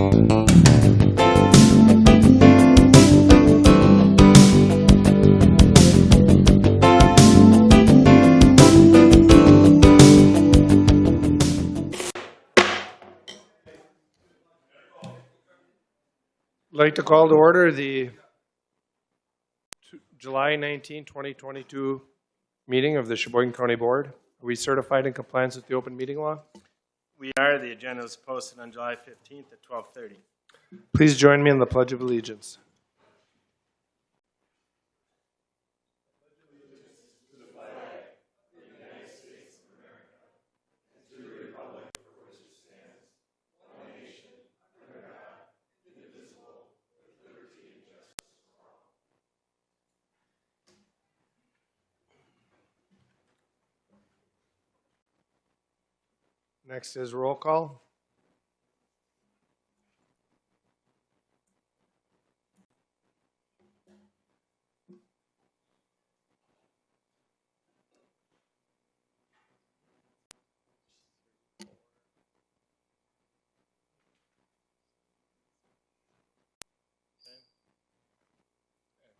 Like to call to order the July 19, 2022 meeting of the Sheboygan County Board. Are we certified in compliance with the open meeting law? We are. The agenda was posted on July 15th at 12:30. Please join me in the Pledge of Allegiance. Next is roll call.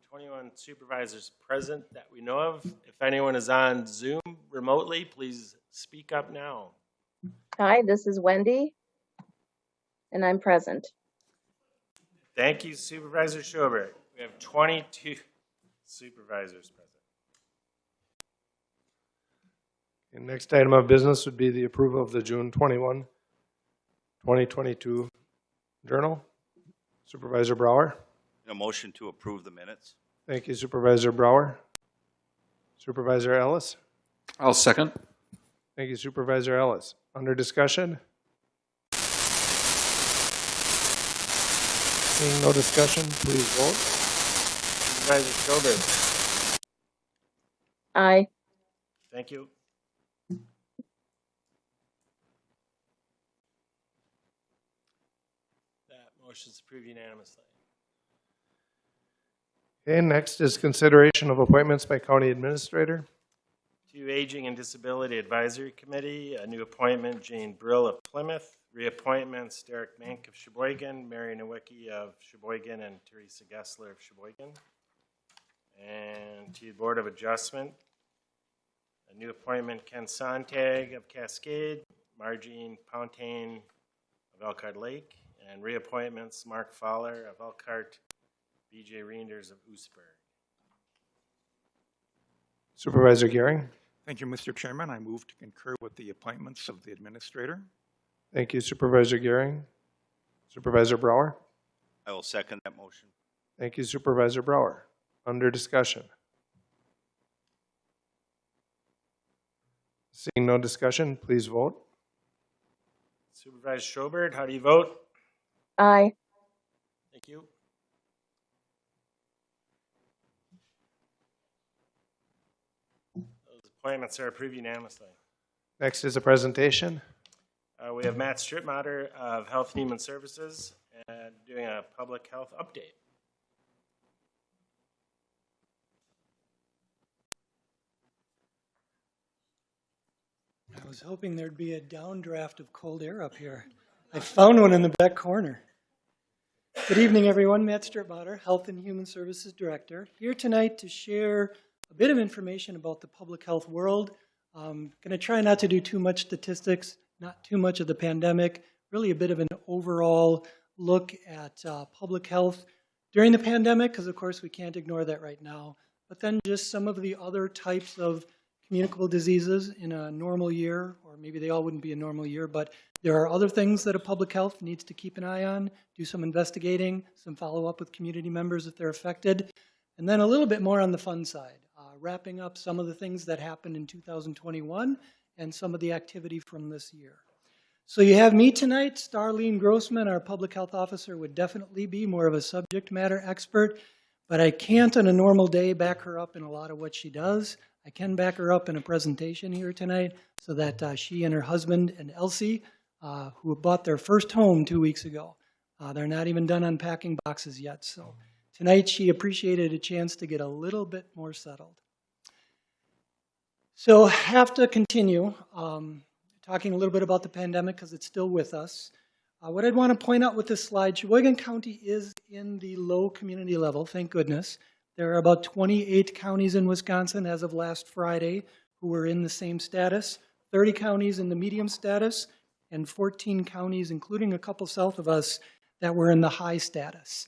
21 supervisors present that we know of. If anyone is on Zoom remotely, please speak up now. Hi, this is Wendy, and I'm present. Thank you Supervisor Schober. We have 22 supervisors present. The next item of business would be the approval of the June 21, 2022 journal. Supervisor Brower. A motion to approve the minutes? Thank you Supervisor Brower. Supervisor Ellis. I'll second. Thank you Supervisor Ellis. Under discussion? Seeing no discussion, please vote. Supervisor Schober. Aye. Thank you. That motion is approved unanimously. Okay, next is consideration of appointments by county administrator. To Aging and Disability Advisory Committee, a new appointment, Jane Brill of Plymouth. Reappointments, Derek Mank of Sheboygan, Mary Nowicki of Sheboygan, and Teresa Gessler of Sheboygan. And to the Board of Adjustment, a new appointment, Ken Sontag of Cascade, Margene Pontaine of Elkhart Lake, and reappointments, Mark Fowler of Elkhart, BJ Reinders of Oostburg. Supervisor Gehring. Thank you, Mr. Chairman. I move to concur with the appointments of the administrator. Thank you Supervisor Gehring. Supervisor Brower. I will second that motion. Thank you Supervisor Brower. Under discussion? Seeing no discussion, please vote. Supervisor Schobert, how do you vote? Aye. Thank you. Those appointments are approved unanimously. Next is a presentation. Uh, we have Matt Strittmatter of Health and Human Services and doing a public health update. I was hoping there'd be a downdraft of cold air up here. I found one in the back corner. Good evening, everyone. Matt Strittmatter, Health and Human Services Director, here tonight to share a bit of information about the public health world. I'm going to try not to do too much statistics, not too much of the pandemic, really a bit of an overall look at uh, public health during the pandemic, because of course we can't ignore that right now, but then just some of the other types of communicable diseases in a normal year, or maybe they all wouldn't be a normal year, but there are other things that a public health needs to keep an eye on, do some investigating, some follow-up with community members if they're affected, and then a little bit more on the fun side, wrapping up some of the things that happened in 2021 and some of the activity from this year. So you have me tonight, Starlene Grossman, our public health officer, would definitely be more of a subject matter expert, but I can't on a normal day back her up in a lot of what she does. I can back her up in a presentation here tonight so that uh, she and her husband and Elsie, uh, who bought their first home two weeks ago, uh, they're not even done unpacking boxes yet. So tonight she appreciated a chance to get a little bit more settled. So have to continue um, talking a little bit about the pandemic because it's still with us. Uh, What I'd want to point out with this slide, Sheboygan County is in the low community level, thank goodness. There are about 28 counties in Wisconsin as of last Friday who were in the same status, 30 counties in the medium status, and 14 counties, including a couple south of us, that were in the high status.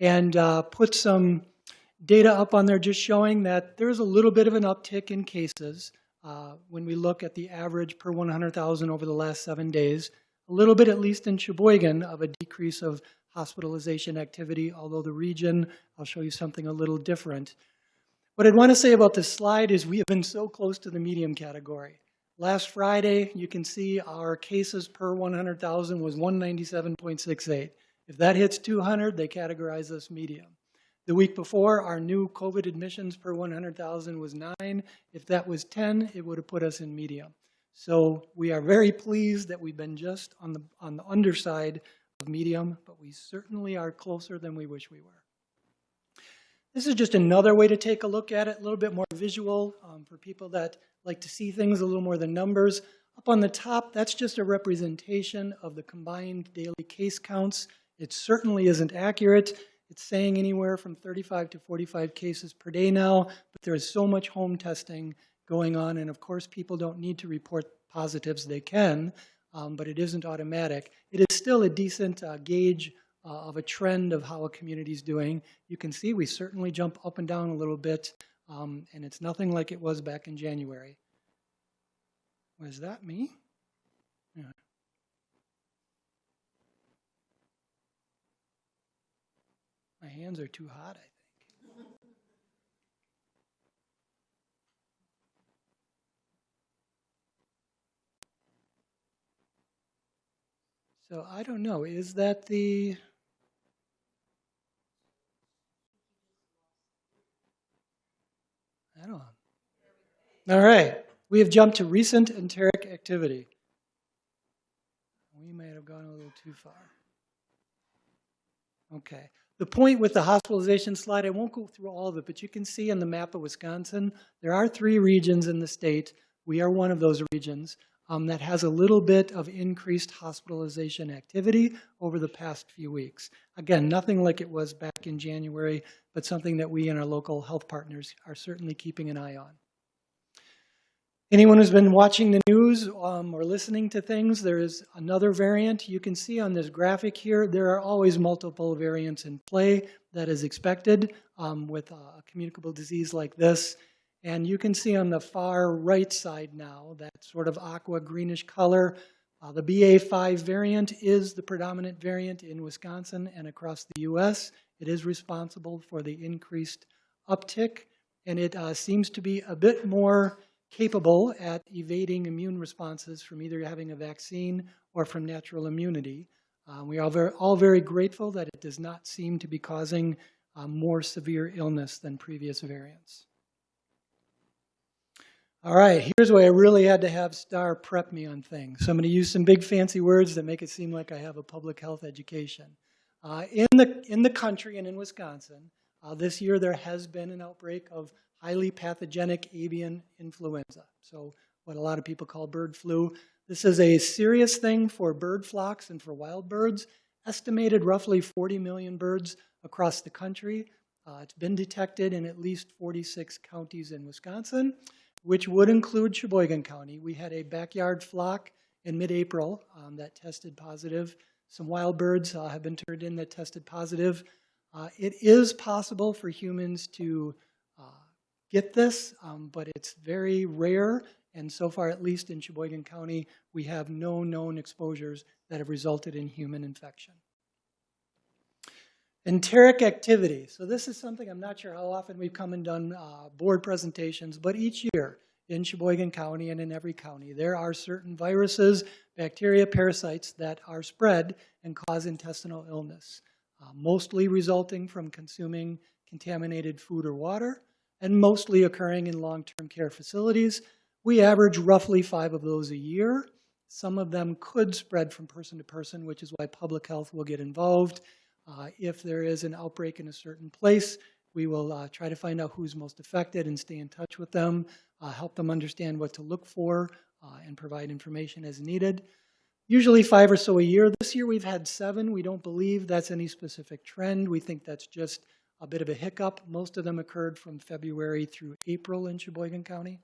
And uh, put some data up on there just showing that there's a little bit of an uptick in cases uh, when we look at the average per 100,000 over the last seven days. A little bit, at least in Sheboygan, of a decrease of hospitalization activity, although the region, I'll show you something a little different. What I'd want to say about this slide is we have been so close to the medium category. Last Friday, you can see our cases per 100,000 was 197.68. If that hits 200, they categorize us medium. The week before, our new COVID admissions per 100,000 was nine. If that was 10, it would have put us in medium. So we are very pleased that we've been just on the, on the underside of medium, but we certainly are closer than we wish we were. This is just another way to take a look at it, a little bit more visual um, for people that like to see things a little more than numbers. Up on the top, that's just a representation of the combined daily case counts. It certainly isn't accurate. It's saying anywhere from 35 to 45 cases per day now, but there is so much home testing going on, and of course, people don't need to report positives. They can, um, but it isn't automatic. It is still a decent uh, gauge uh, of a trend of how a community is doing. You can see we certainly jump up and down a little bit, um, and it's nothing like it was back in January. Was that me? My hands are too hot, I think. So I don't know, is that the? I don't. All right, we have jumped to recent enteric activity. We may have gone a little too far. Okay. The point with the hospitalization slide, I won't go through all of it, but you can see on the map of Wisconsin, there are three regions in the state. We are one of those regions um, that has a little bit of increased hospitalization activity over the past few weeks. Again, nothing like it was back in January, but something that we and our local health partners are certainly keeping an eye on. Anyone who's been watching the news um, or listening to things, there is another variant. You can see on this graphic here, there are always multiple variants in play that is expected um, with a communicable disease like this. And you can see on the far right side now, that sort of aqua greenish color, uh, the BA5 variant is the predominant variant in Wisconsin and across the US. It is responsible for the increased uptick, and it uh, seems to be a bit more capable at evading immune responses from either having a vaccine or from natural immunity. Uh, we are very, all very grateful that it does not seem to be causing uh, more severe illness than previous variants. All right, here's where I really had to have Star prep me on things. So I'm going to use some big fancy words that make it seem like I have a public health education. Uh, in, the, in the country and in Wisconsin, uh, this year there has been an outbreak of highly pathogenic avian influenza. So what a lot of people call bird flu. This is a serious thing for bird flocks and for wild birds. Estimated roughly 40 million birds across the country. Uh, it's been detected in at least 46 counties in Wisconsin which would include Sheboygan County. We had a backyard flock in mid-April um, that tested positive. Some wild birds uh, have been turned in that tested positive. Uh, it is possible for humans to get this, um, but it's very rare. And so far, at least in Sheboygan County, we have no known exposures that have resulted in human infection. Enteric activity. So this is something I'm not sure how often we've come and done uh, board presentations, but each year in Sheboygan County and in every county, there are certain viruses, bacteria, parasites that are spread and cause intestinal illness, uh, mostly resulting from consuming contaminated food or water, and mostly occurring in long-term care facilities. We average roughly five of those a year. Some of them could spread from person to person, which is why public health will get involved. Uh, if there is an outbreak in a certain place, we will uh, try to find out who's most affected and stay in touch with them, uh, help them understand what to look for, uh, and provide information as needed. usually five or so a year. This year we've had seven. We don't believe that's any specific trend. We think that's just a bit of a hiccup. Most of them occurred from February through April in Sheboygan County.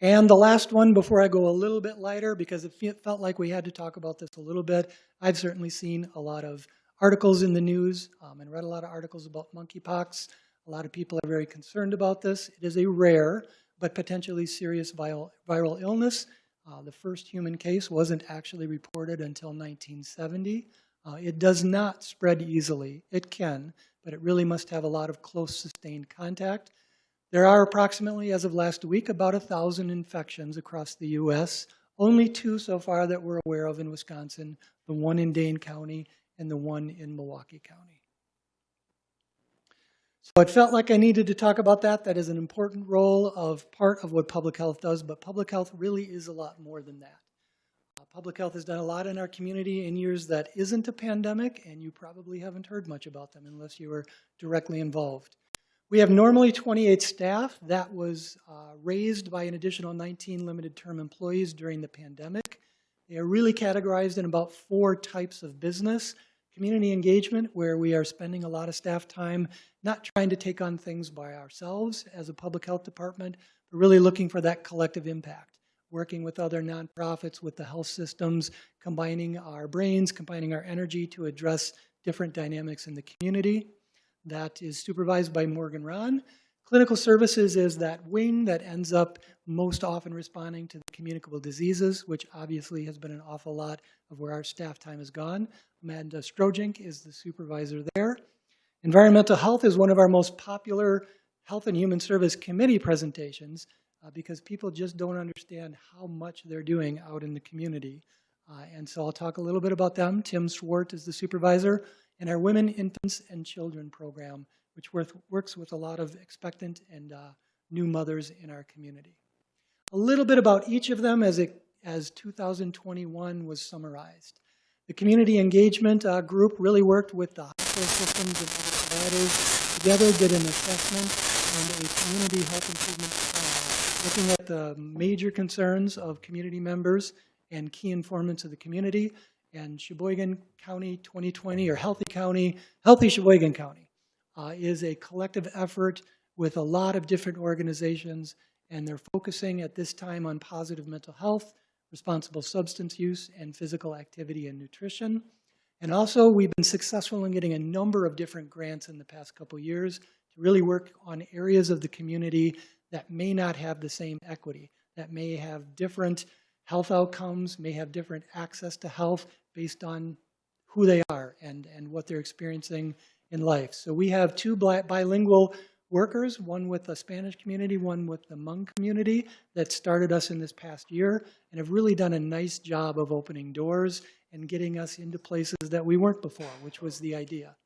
And the last one, before I go a little bit lighter, because it felt like we had to talk about this a little bit, I've certainly seen a lot of articles in the news um, and read a lot of articles about monkeypox. A lot of people are very concerned about this. It is a rare but potentially serious viral, viral illness. Uh, the first human case wasn't actually reported until 1970. Uh, it does not spread easily. It can, but it really must have a lot of close sustained contact. There are approximately, as of last week, about a thousand infections across the U.S. Only two so far that we're aware of in Wisconsin, the one in Dane County and the one in Milwaukee County. So it felt like I needed to talk about that. That is an important role of part of what public health does, but public health really is a lot more than that. Public health has done a lot in our community in years that isn't a pandemic, and you probably haven't heard much about them unless you were directly involved. We have normally 28 staff. That was uh, raised by an additional 19 limited term employees during the pandemic. They are really categorized in about four types of business. Community engagement, where we are spending a lot of staff time not trying to take on things by ourselves as a public health department, but really looking for that collective impact. Working with other nonprofits, with the health systems, combining our brains, combining our energy to address different dynamics in the community. That is supervised by Morgan Ron. Clinical services is that wing that ends up most often responding to the communicable diseases, which obviously has been an awful lot of where our staff time has gone. Amanda Strojink is the supervisor there. Environmental health is one of our most popular Health and Human Service Committee presentations uh, because people just don't understand how much they're doing out in the community. Uh, and so I'll talk a little bit about them. Tim Swart is the supervisor, in our Women, Infants, and Children program, which worth, works with a lot of expectant and uh, new mothers in our community. A little bit about each of them as, it, as 2021 was summarized. The community engagement uh, group really worked with the hospital systems and providers together, did an assessment and a community health improvement plan, looking at the major concerns of community members and key informants of the community. And Sheboygan County 2020, or Healthy County, Healthy Sheboygan County, uh, is a collective effort with a lot of different organizations, and they're focusing at this time on positive mental health, responsible substance use, and physical activity and nutrition. And also, we've been successful in getting a number of different grants in the past couple years to really work on areas of the community that may not have the same equity, that may have different health outcomes, may have different access to health based on who they are and, and what they're experiencing in life. So we have two bi- bilingual workers, one with the Spanish community, one with the Hmong community, that started us in this past year and have really done a nice job of opening doors and getting us into places that we weren't before, which was the idea.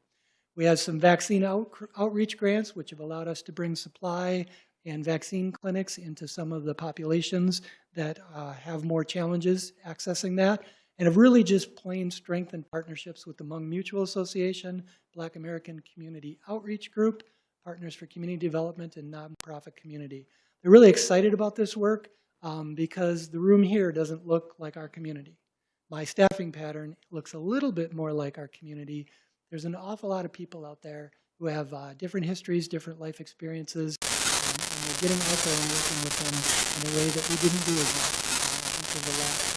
We have some vaccine out, outreach grants, which have allowed us to bring supply and vaccine clinics into some of the populations that uh, have more challenges accessing that, and have really just plain strengthened partnerships with the Hmong Mutual Association, Black American Community Outreach Group, Partners for Community Development, and nonprofit community. They're really excited about this work um, because the room here doesn't look like our community. My staffing pattern looks a little bit more like our community. There's an awful lot of people out there who have uh, different histories, different life experiences, getting out there and working with them in a way that we didn't do as much until the last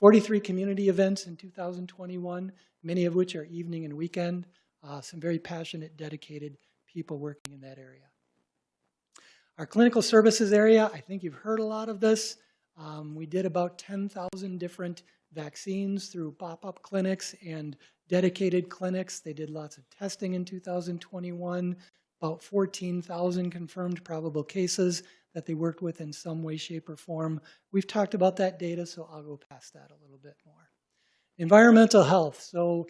43 community events in 2021, many of which are evening and weekend. Uh, some very passionate, dedicated people working in that area. Our clinical services area, I think you've heard a lot of this. Um, we did about 10,000 different vaccines through pop-up clinics and dedicated clinics. They did lots of testing in 2021, about 14,000 confirmed probable cases that they worked with in some way, shape, or form. We've talked about that data, so I'll go past that a little bit more. Environmental health. So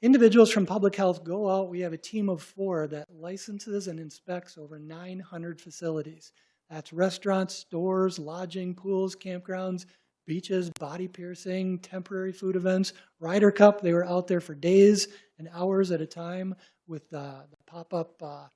individuals from public health go out. We have a team of four that licenses and inspects over 900 facilities. That's restaurants, stores, lodging, pools, campgrounds, beaches, body piercing, temporary food events. Ryder Cup, they were out there for days and hours at a time with uh, the pop-up uh,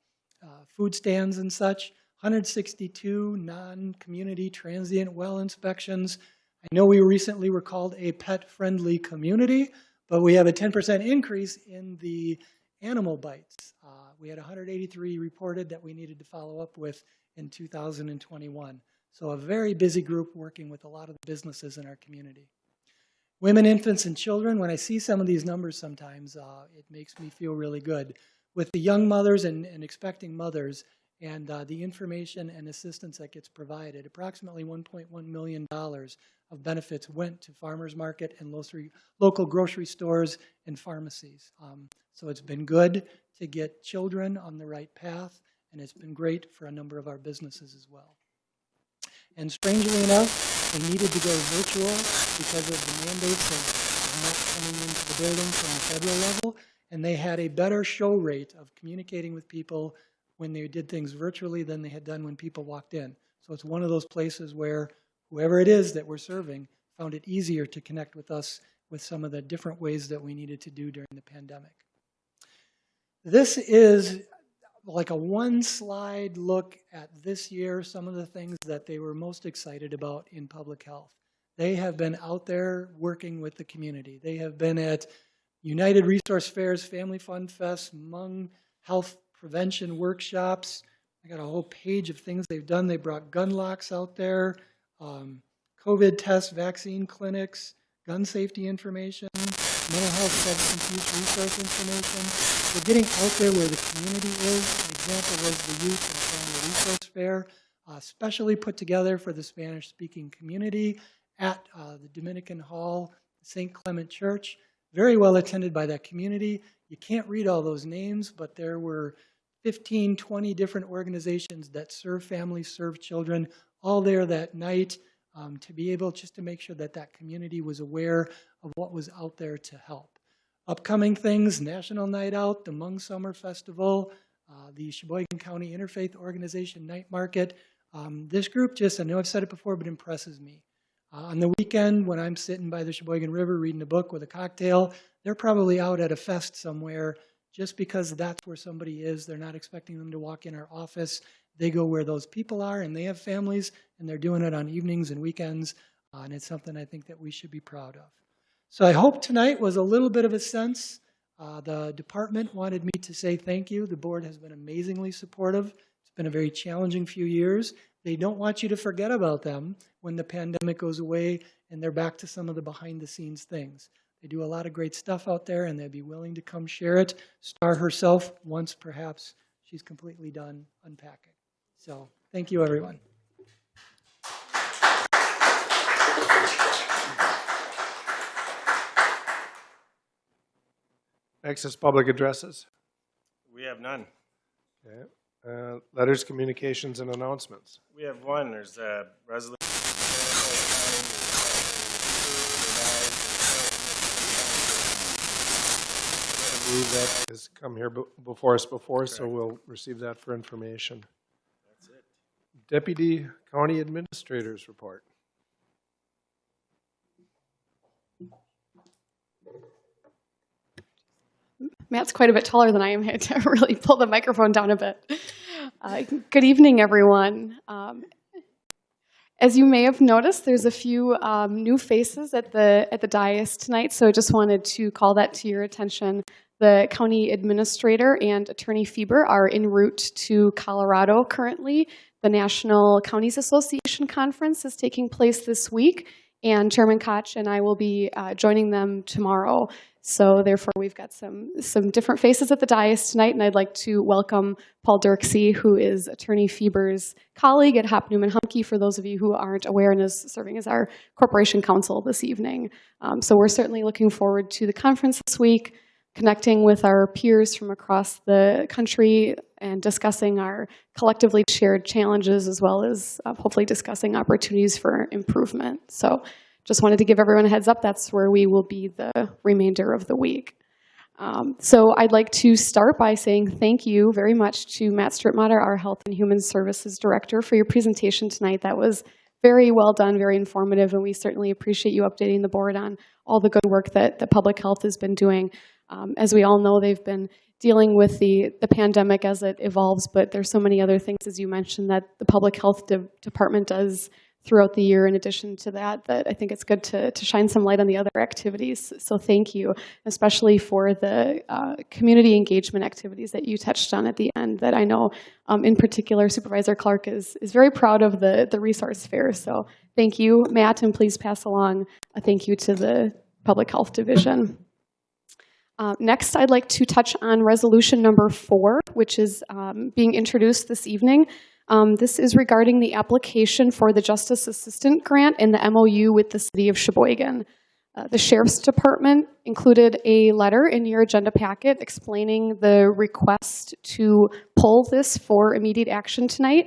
uh, food stands and such. 162 non-community transient well inspections. I know we recently were called a pet-friendly community, but we have a 10% increase in the animal bites. Uh, We had 183 reported that we needed to follow up with in 2021. So a very busy group working with a lot of the businesses in our community. Women, infants, and children, when I see some of these numbers sometimes, uh, it makes me feel really good. With the young mothers and, and expecting mothers and uh, the information and assistance that gets provided, approximately $1.1 million of benefits went to farmers market and local- grocery stores and pharmacies. Um, So it's been good to get children on the right path, and it's been great for a number of our businesses as well. And strangely enough, they needed to go virtual because of the mandates of not coming into the building from the federal level. And they had a better show rate of communicating with people when they did things virtually than they had done when people walked in. So it's one of those places where whoever it is that we're serving found it easier to connect with us with some of the different ways that we needed to do during the pandemic. This is like a one slide look at this year, some of the things that they were most excited about in public health. They have been out there working with the community. They have been at United Resource Fairs, Family Fun Fest, Hmong Health Prevention Workshops. I got a whole page of things they've done. They brought gun locks out there, um, COVID tests, vaccine clinics, gun safety information, mental health substance use resource information. They're getting out there where the community is. An example was the Youth and Family Resource Fair, uh, specially put together for the Spanish-speaking community at uh, the Dominican Hall, St. Clement Church. Very well attended by that community. You can't read all those names, but there were 15, 20 different organizations that serve families, serve children, all there that night um, to be able just to make sure that that community was aware of what was out there to help. Upcoming things, National Night Out, the Hmong Summer Festival, uh, the Sheboygan County Interfaith Organization Night Market. Um, This group just, I know I've said it before, but impresses me. Uh, On the weekend, when I'm sitting by the Sheboygan River reading a book with a cocktail, they're probably out at a fest somewhere just because that's where somebody is. They're not expecting them to walk in our office. They go where those people are, and they have families, and they're doing it on evenings and weekends, uh, and it's something I think that we should be proud of. So I hope tonight was a little bit of a sense. Uh, The department wanted me to say thank you. The board has been amazingly supportive. It's been a very challenging few years. They don't want you to forget about them when the pandemic goes away and they're back to some of the behind-the-scenes things. They do a lot of great stuff out there, and they'd be willing to come share it. Star herself, once perhaps she's completely done unpacking. So, thank you, everyone. Next is public addresses. We have none. Okay. Uh, Letters, communications, and announcements. We have one, there's a resolution. I move that has come here before us before, so we'll receive that for information. That's it. Deputy County Administrators Report. Matt's quite a bit taller than I am. I had to really pull the microphone down a bit. Uh, good evening, everyone. Um, as you may have noticed, there's a few um, new faces at the at the dais tonight, so I just wanted to call that to your attention. The county administrator and Attorney Fieber are en route to Colorado currently. The National Counties Association Conference is taking place this week, and Chairman Koch and I will be uh, joining them tomorrow. So therefore, we've got some some different faces at the dais tonight, and I'd like to welcome Paul Dirksey, who is Attorney Fieber's colleague at Hopp Neumann Humke, for those of you who aren't aware, and is serving as our corporation counsel this evening. Um, so we're certainly looking forward to the conference this week, connecting with our peers from across the country and discussing our collectively shared challenges, as well as uh, hopefully discussing opportunities for improvement. So just wanted to give everyone a heads up. That's where we will be the remainder of the week. Um, so I'd like to start by saying thank you very much to Matt Strittmatter, our Health and Human Services Director, for your presentation tonight. That was very well done, very informative, and we certainly appreciate you updating the board on all the good work that, that public health has been doing. Um, as we all know, they've been dealing with the, the pandemic as it evolves, but there's so many other things, as you mentioned, that the public health de- department does throughout the year in addition to that, that I think it's good to, to shine some light on the other activities. So thank you, especially for the uh, community engagement activities that you touched on at the end that I know um, in particular Supervisor Clark is, is very proud of the, the resource fair. So thank you, Matt, and please pass along a thank you to the Public Health Division. Uh, Next, I'd like to touch on resolution number four, which is um, being introduced this evening. Um, This is regarding the application for the Justice Assistant Grant and the MOU with the City of Sheboygan. Uh, The Sheriff's Department included a letter in your agenda packet explaining the request to pull this for immediate action tonight.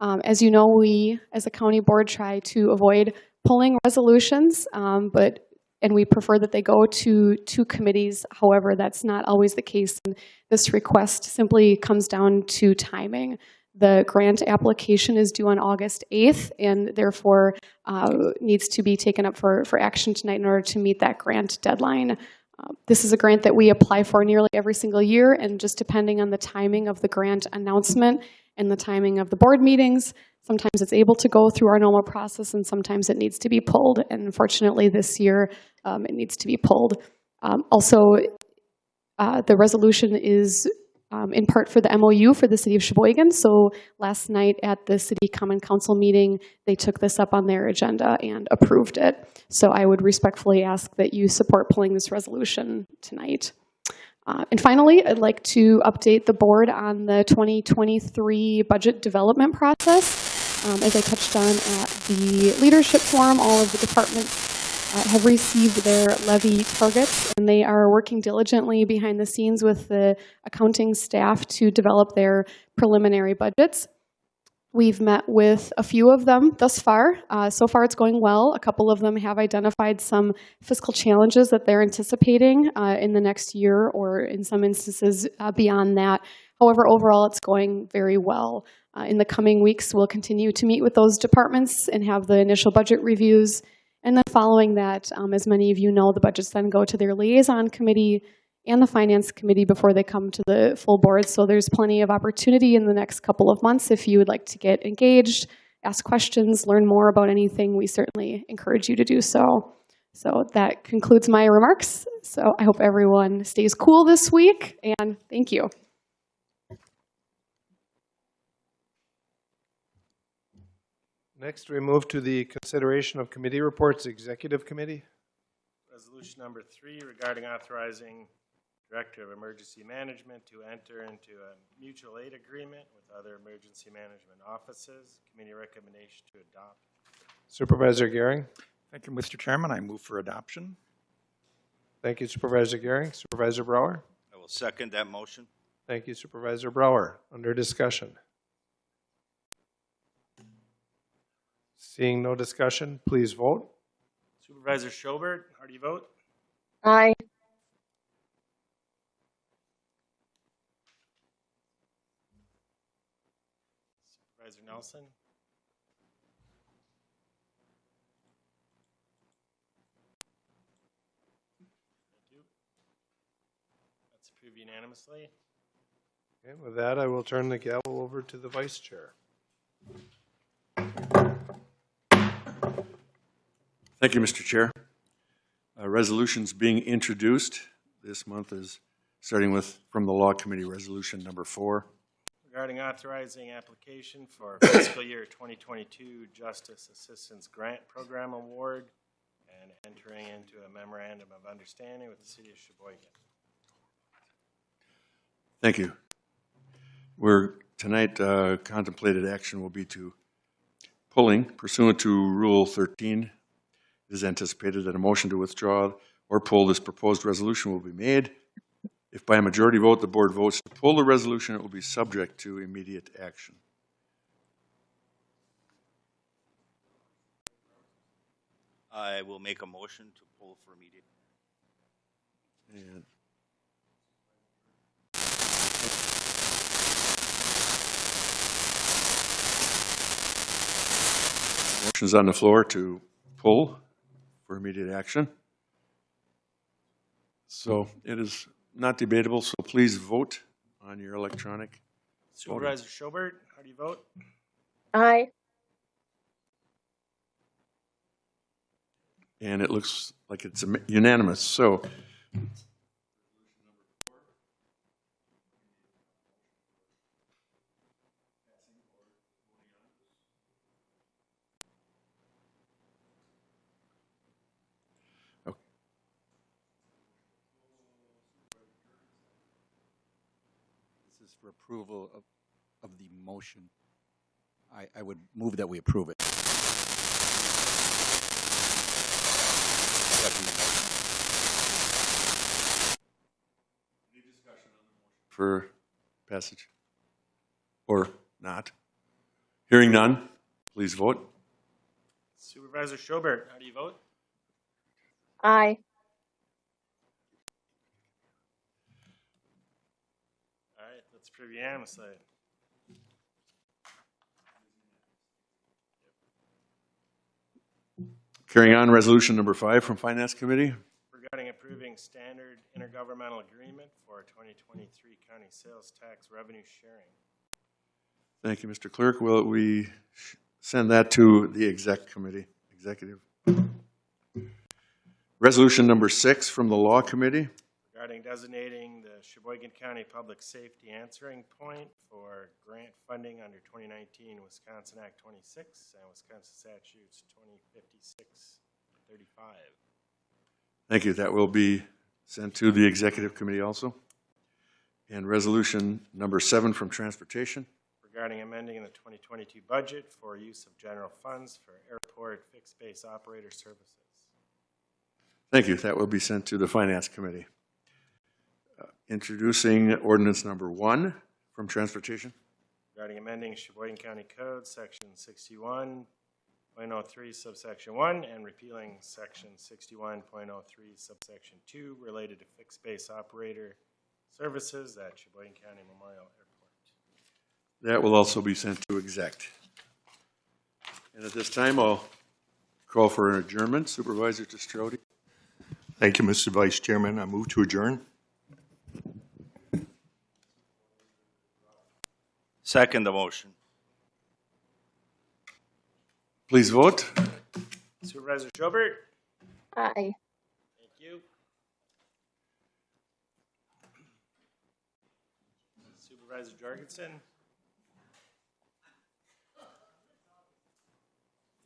Um, As you know, we, as a county board, try to avoid pulling resolutions, um, but and we prefer that they go to two committees. However, that's not always the case. And this request simply comes down to timing. The grant application is due on August 8th and therefore uh, needs to be taken up for, for action tonight in order to meet that grant deadline. Uh, This is a grant that we apply for nearly every single year, and just depending on the timing of the grant announcement and the timing of the board meetings, sometimes it's able to go through our normal process, and sometimes it needs to be pulled. And unfortunately, this year, um, it needs to be pulled. Um, Also, uh, the resolution is um, in part for the MOU for the city of Sheboygan. So last night at the city common council meeting, they took this up on their agenda and approved it. So I would respectfully ask that you support pulling this resolution tonight. Uh, And finally, I'd like to update the board on the 2023 budget development process. Um, As I touched on at the leadership forum, all of the departments uh, have received their levy targets, and they are working diligently behind the scenes with the accounting staff to develop their preliminary budgets. We've met with a few of them thus far. Uh, so far, it's going well. A couple of them have identified some fiscal challenges that they're anticipating uh, in the next year, or in some instances uh, beyond that. However, overall, it's going very well. Uh, in the coming weeks, we'll continue to meet with those departments and have the initial budget reviews. And then following that, um, as many of you know, the budgets then go to their liaison committee and the finance committee before they come to the full board. So there's plenty of opportunity in the next couple of months if you would like to get engaged, ask questions, learn more about anything. We certainly encourage you to do so. So that concludes my remarks. So I hope everyone stays cool this week, and thank you. Next, we move to the consideration of committee reports, Executive Committee. Resolution number three regarding authorizing Director of Emergency Management to enter into a mutual aid agreement with other emergency management offices. Committee recommendation to adopt. Supervisor Gehring. Thank you, Mr. Chairman. I move for adoption. Thank you Supervisor Gehring. Supervisor Brower. I will second that motion. Thank you Supervisor Brower. Under discussion. Seeing no discussion, please vote. Supervisor Schoberg, how do you vote? Aye. Supervisor Nelson? Thank you. That's approved unanimously. Okay, with that, I will turn the gavel over to the Vice Chair. Thank you, Mr. Chair. Uh, Resolutions being introduced this month is, starting with, from the Law Committee, Resolution Number Four. Regarding authorizing application for fiscal year 2022 Justice Assistance Grant Program Award and entering into a memorandum of understanding with the city of Sheboygan. Thank you. We're, tonight, uh, contemplated action will be to pulling pursuant to Rule 13. It is anticipated that a motion to withdraw or pull this proposed resolution will be made. If by a majority vote, the board votes to pull the resolution, it will be subject to immediate action. I will make a motion to pull for immediate. And Motion's on the floor to pull for immediate action. So it is not debatable, so please vote on your electronic. Supervisor Schobert, how do you vote? Aye. And it looks like it's unanimous. So approval of, of the motion. I, I would move that we approve it. for passage? Or not? Hearing none, please vote. Supervisor Schobert, how do you vote? Aye. All right, let's approve unanimously. Carrying on, resolution number five from Finance Committee. regarding approving standard intergovernmental agreement for 2023 county sales tax revenue sharing. Thank you, Mr. Clerk. Will we send that to the exec committee, executive? Resolution number six from the Law Committee. Regarding designating the Sheboygan County Public Safety Answering Point for grant funding under 2019 Wisconsin Act 26 and Wisconsin Statutes 2056-35. Thank you. That will be sent to the executive committee also. And resolution number seven from Transportation. regarding amending the 2022 budget for use of general funds for airport fixed base operator services. Thank you. That will be sent to the Finance Committee. Introducing ordinance number one from Transportation. regarding amending Sheboygan County Code, Section 61.03 subsection 1, and repealing Section 61.03 subsection 2 related to fixed base operator services at Sheboygan County Memorial Airport. That will also be sent to exec. And at this time, I'll call for an adjournment. Supervisor Testrodi. Thank you, Mr. Vice Chairman. I move to adjourn. Second the motion. Please vote. Supervisor Schobert? Aye. Thank you. Supervisor Jorgensen?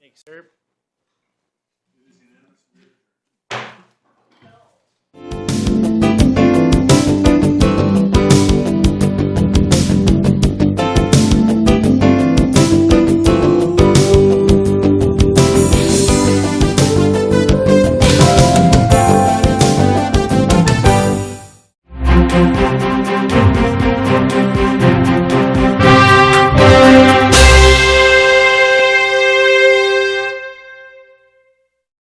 Thanks, sir.